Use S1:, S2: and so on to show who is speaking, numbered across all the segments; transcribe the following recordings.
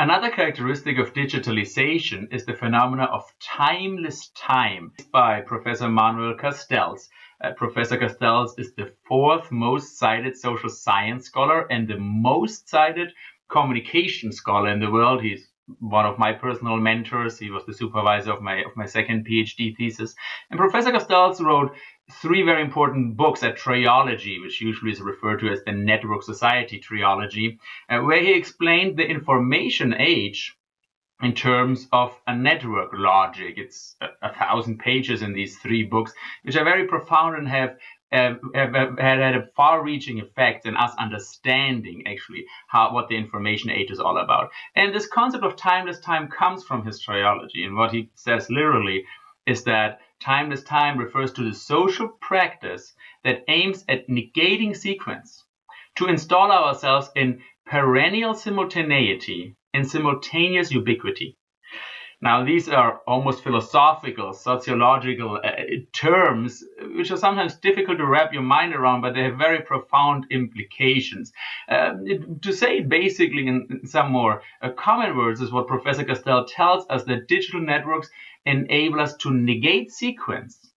S1: Another characteristic of digitalization is the phenomena of timeless time by Professor Manuel Castells. Uh, Professor Castells is the fourth most cited social science scholar and the most cited communication scholar in the world. He's one of my personal mentors. He was the supervisor of my of my second PhD thesis. And Professor Castells wrote three very important books at Triology, which usually is referred to as the Network Society Triology, uh, where he explained the information age in terms of a network logic. It's a, a, thousand pages in these three books, which are very profound and have, uh, have, have had a far-reaching effect in us understanding actually how what the information age is all about. And this concept of timeless time comes from his triology, and what he says literally is that timeless time refers to the social practice that aims at negating sequence to install ourselves in perennial simultaneity and simultaneous ubiquity. Now, these are almost philosophical, sociological uh, terms, which are sometimes difficult to wrap your mind around, but they have very profound implications. Uh, to say it basically in some more uh, common words is what Professor Castell tells us that digital networks enable us to negate sequence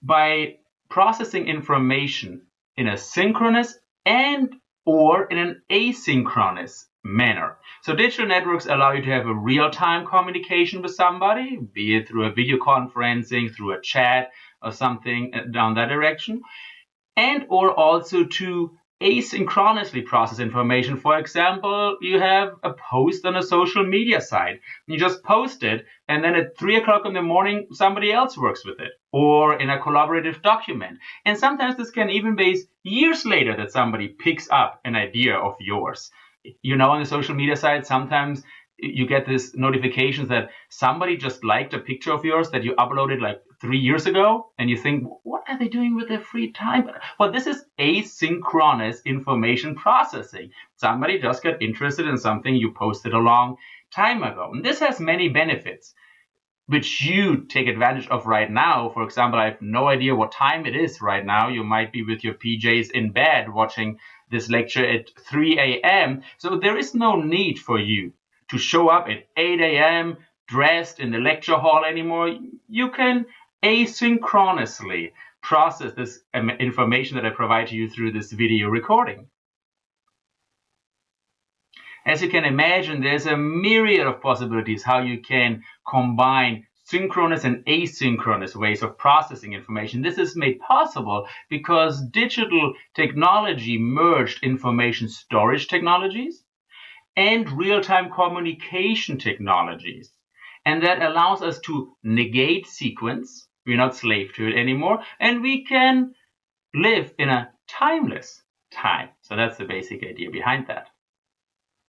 S1: by processing information in a synchronous and or in an asynchronous manner. So digital networks allow you to have a real-time communication with somebody, be it through a video conferencing, through a chat, or something uh, down that direction, and or also to asynchronously process information. For example, you have a post on a social media site. You just post it, and then at 3 o'clock in the morning, somebody else works with it, or in a collaborative document. And sometimes this can even be years later that somebody picks up an idea of yours. You know, on the social media side, sometimes you get this notifications that somebody just liked a picture of yours that you uploaded like three years ago and you think what are they doing with their free time? Well this is asynchronous information processing. Somebody just got interested in something you posted a long time ago. And this has many benefits which you take advantage of right now. For example i have no idea what time it is right now. You might be with your pjs in bed watching this lecture at 3 a.m so there is no need for you to show up at 8 a.m. dressed in the lecture hall anymore. You can asynchronously process this um, information that I provide to you through this video recording. As you can imagine, there's a myriad of possibilities how you can combine synchronous and asynchronous ways of processing information. This is made possible because digital technology merged information storage technologies and real-time communication technologies. And that allows us to negate sequence. We're not slave to it anymore. And we can live in a timeless time. So that's the basic idea behind that.